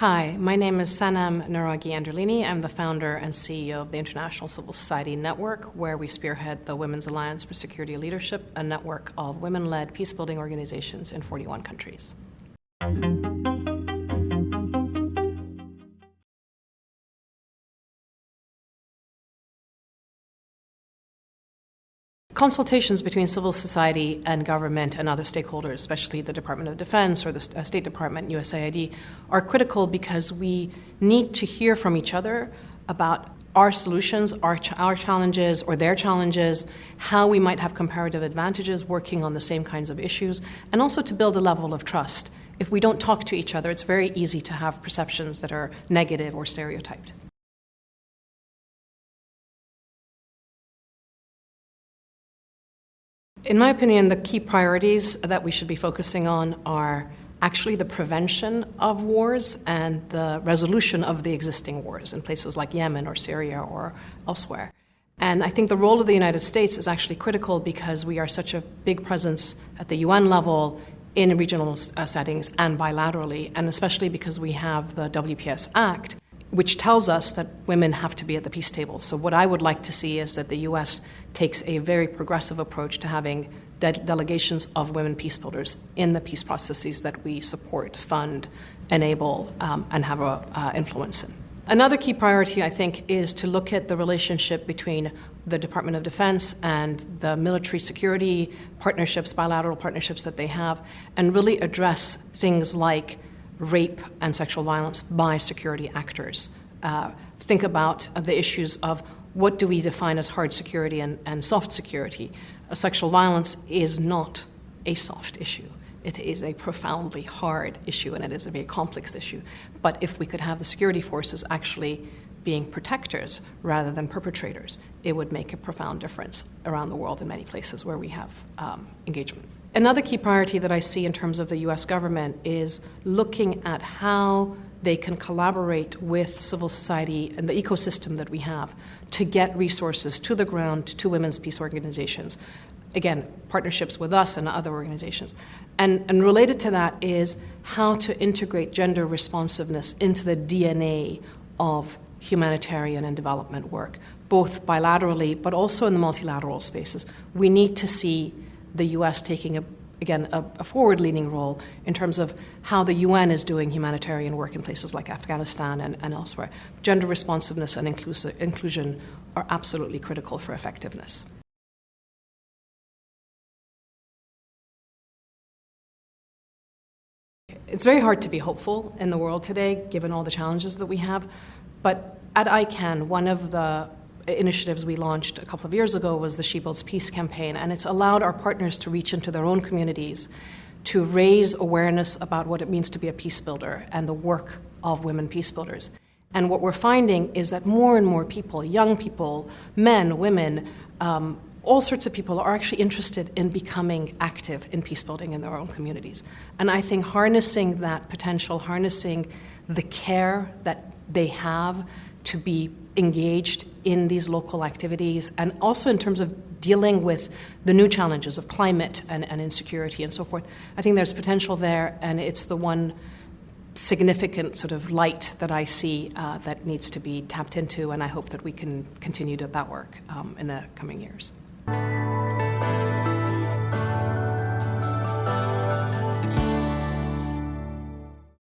Hi, my name is Sanam Naraghi Anderlini. I'm the founder and CEO of the International Civil Society Network, where we spearhead the Women's Alliance for Security Leadership, a network of women led peacebuilding organizations in 41 countries. Consultations between civil society and government and other stakeholders, especially the Department of Defense or the uh, State Department, USAID, are critical because we need to hear from each other about our solutions, our, ch- our challenges, or their challenges, how we might have comparative advantages working on the same kinds of issues, and also to build a level of trust. If we don't talk to each other, it's very easy to have perceptions that are negative or stereotyped. In my opinion, the key priorities that we should be focusing on are actually the prevention of wars and the resolution of the existing wars in places like Yemen or Syria or elsewhere. And I think the role of the United States is actually critical because we are such a big presence at the UN level in regional uh, settings and bilaterally, and especially because we have the WPS Act, which tells us that women have to be at the peace table. So, what I would like to see is that the US takes a very progressive approach to having de- delegations of women peace builders in the peace processes that we support, fund, enable, um, and have an uh, influence in. Another key priority, I think, is to look at the relationship between the Department of Defense and the military security partnerships, bilateral partnerships that they have, and really address things like rape and sexual violence by security actors. Uh, think about the issues of what do we define as hard security and, and soft security. Uh, sexual violence is not a soft issue. It is a profoundly hard issue and it is a very complex issue. But if we could have the security forces actually being protectors rather than perpetrators, it would make a profound difference around the world in many places where we have um, engagement. Another key priority that I see in terms of the US government is looking at how they can collaborate with civil society and the ecosystem that we have to get resources to the ground to women's peace organizations. Again, partnerships with us and other organizations. And, and related to that is how to integrate gender responsiveness into the DNA of humanitarian and development work, both bilaterally but also in the multilateral spaces. We need to see the US taking a again, a, a forward leaning role in terms of how the UN is doing humanitarian work in places like Afghanistan and, and elsewhere. Gender responsiveness and inclusion are absolutely critical for effectiveness. It's very hard to be hopeful in the world today, given all the challenges that we have. But at ICAN, one of the initiatives we launched a couple of years ago was the She Builds Peace campaign, and it's allowed our partners to reach into their own communities to raise awareness about what it means to be a peace builder and the work of women peace builders. And what we're finding is that more and more people, young people, men, women, um, all sorts of people are actually interested in becoming active in peace building in their own communities. And I think harnessing that potential, harnessing the care that they have to be engaged in these local activities and also in terms of dealing with the new challenges of climate and, and insecurity and so forth. I think there's potential there, and it's the one significant sort of light that I see uh, that needs to be tapped into, and I hope that we can continue to that work um, in the coming years.